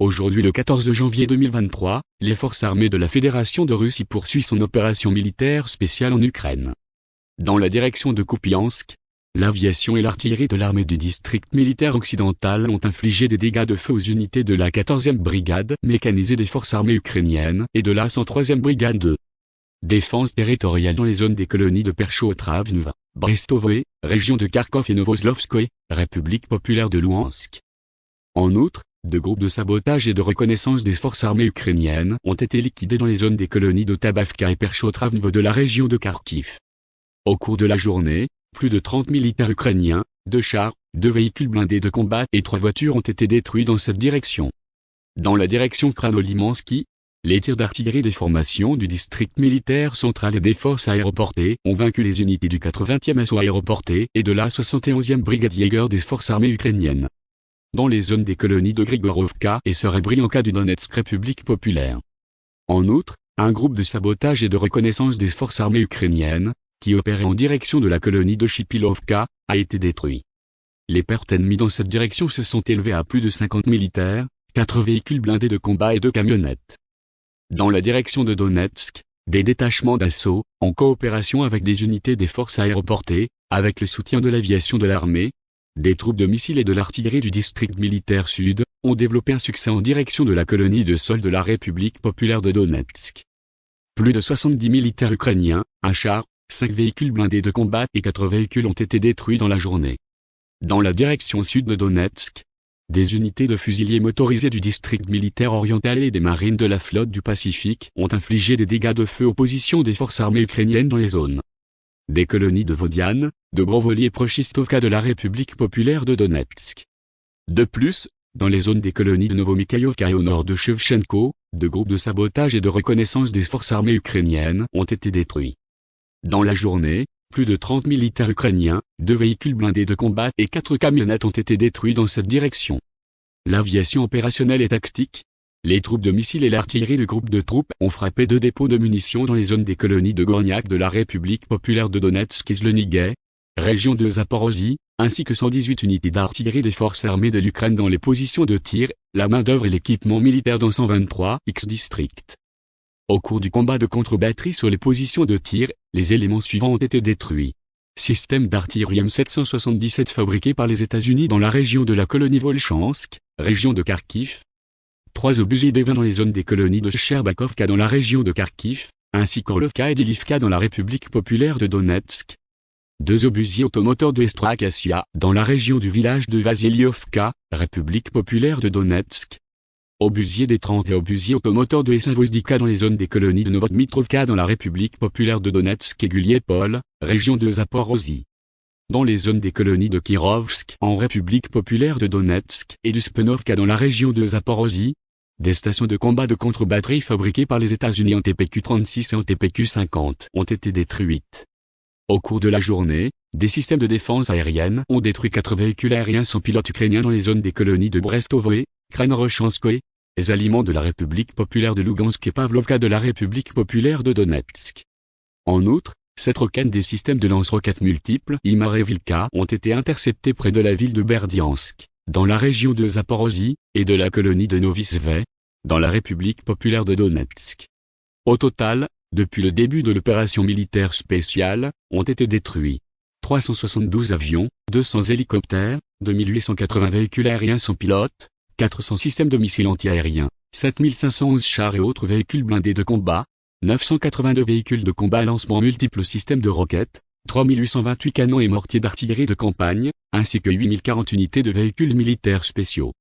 Aujourd'hui le 14 janvier 2023, les forces armées de la Fédération de Russie poursuivent son opération militaire spéciale en Ukraine. Dans la direction de Kupiansk, l'aviation et l'artillerie de l'armée du district militaire occidental ont infligé des dégâts de feu aux unités de la 14e brigade mécanisée des forces armées ukrainiennes et de la 103e brigade de défense territoriale dans les zones des colonies de Perchotravnva, Brestovoe, région de Kharkov et Novoslovskoye, République populaire de Louhansk. En outre, deux groupes de sabotage et de reconnaissance des forces armées ukrainiennes ont été liquidés dans les zones des colonies de Tabavka et Perchotravnvo de la région de Kharkiv. Au cours de la journée, plus de 30 militaires ukrainiens, deux chars, deux véhicules blindés de combat et trois voitures ont été détruits dans cette direction. Dans la direction Kranolimansky, les tirs d'artillerie des formations du district militaire central et des forces aéroportées ont vaincu les unités du 80e assaut aéroporté et de la 71e brigade Jaeger des forces armées ukrainiennes dans les zones des colonies de Grigorovka et Serebrianka du Donetsk République populaire. En outre, un groupe de sabotage et de reconnaissance des forces armées ukrainiennes, qui opérait en direction de la colonie de Chipilovka, a été détruit. Les pertes ennemies dans cette direction se sont élevées à plus de 50 militaires, 4 véhicules blindés de combat et 2 camionnettes. Dans la direction de Donetsk, des détachements d'assaut, en coopération avec des unités des forces aéroportées, avec le soutien de l'aviation de l'armée, des troupes de missiles et de l'artillerie du district militaire sud, ont développé un succès en direction de la colonie de sol de la République populaire de Donetsk. Plus de 70 militaires ukrainiens, un char, 5 véhicules blindés de combat et 4 véhicules ont été détruits dans la journée. Dans la direction sud de Donetsk, des unités de fusiliers motorisés du district militaire oriental et des marines de la flotte du Pacifique ont infligé des dégâts de feu aux positions des forces armées ukrainiennes dans les zones des colonies de Vodiane, de Brovoli et Prochistovka de la République populaire de Donetsk. De plus, dans les zones des colonies de Novomikhaïovka et au nord de Shevchenko, de groupes de sabotage et de reconnaissance des forces armées ukrainiennes ont été détruits. Dans la journée, plus de 30 militaires ukrainiens, deux véhicules blindés de combat et quatre camionnettes ont été détruits dans cette direction. L'aviation opérationnelle et tactique, les troupes de missiles et l'artillerie du groupe de troupes ont frappé deux dépôts de munitions dans les zones des colonies de Gorniak de la République populaire de Donetsk et région de Zaporozhye, ainsi que 118 unités d'artillerie des forces armées de l'Ukraine dans les positions de tir, la main-d'œuvre et l'équipement militaire dans 123 X-districts. Au cours du combat de contre-batterie sur les positions de tir, les éléments suivants ont été détruits. Système d'artillerie M777 fabriqué par les États-Unis dans la région de la colonie Volchansk, région de Kharkiv, trois des vins dans les zones des colonies de Sherbakovka dans la région de Kharkiv, ainsi qu'Orlovka et Dilivka dans la République populaire de Donetsk. Deux obusiers automoteurs de Estrakassia dans la région du village de Vasiliovka, République populaire de Donetsk. Obusiers des 30 et obusiers automoteurs de Essinvozdika dans les zones des colonies de Novodmitrovka dans la République populaire de Donetsk et Guliepol, région de Zaporozhye dans les zones des colonies de Kirovsk en République populaire de Donetsk et du Spenovka dans la région de Zaporozhye, des stations de combat de contre-batterie fabriquées par les États-Unis en TPQ-36 et en TPQ-50 ont été détruites. Au cours de la journée, des systèmes de défense aérienne ont détruit quatre véhicules aériens sans pilote ukrainiens dans les zones des colonies de Brestovoe, Kranorochanskoye, les aliments de la République populaire de Lugansk et Pavlovka de la République populaire de Donetsk. En outre, cette roquette des systèmes de lance-roquettes multiples Imar et Vilka ont été interceptés près de la ville de Berdiansk dans la région de Zaporozhye, et de la colonie de Novisve, dans la République populaire de Donetsk. Au total, depuis le début de l'opération militaire spéciale, ont été détruits 372 avions, 200 hélicoptères, 2880 véhicules aériens sans pilote, 400 systèmes de missiles antiaériens, 7511 chars et autres véhicules blindés de combat, 982 véhicules de combat à lancement multiples systèmes de roquettes, 3828 canons et mortiers d'artillerie de campagne, ainsi que 8040 unités de véhicules militaires spéciaux.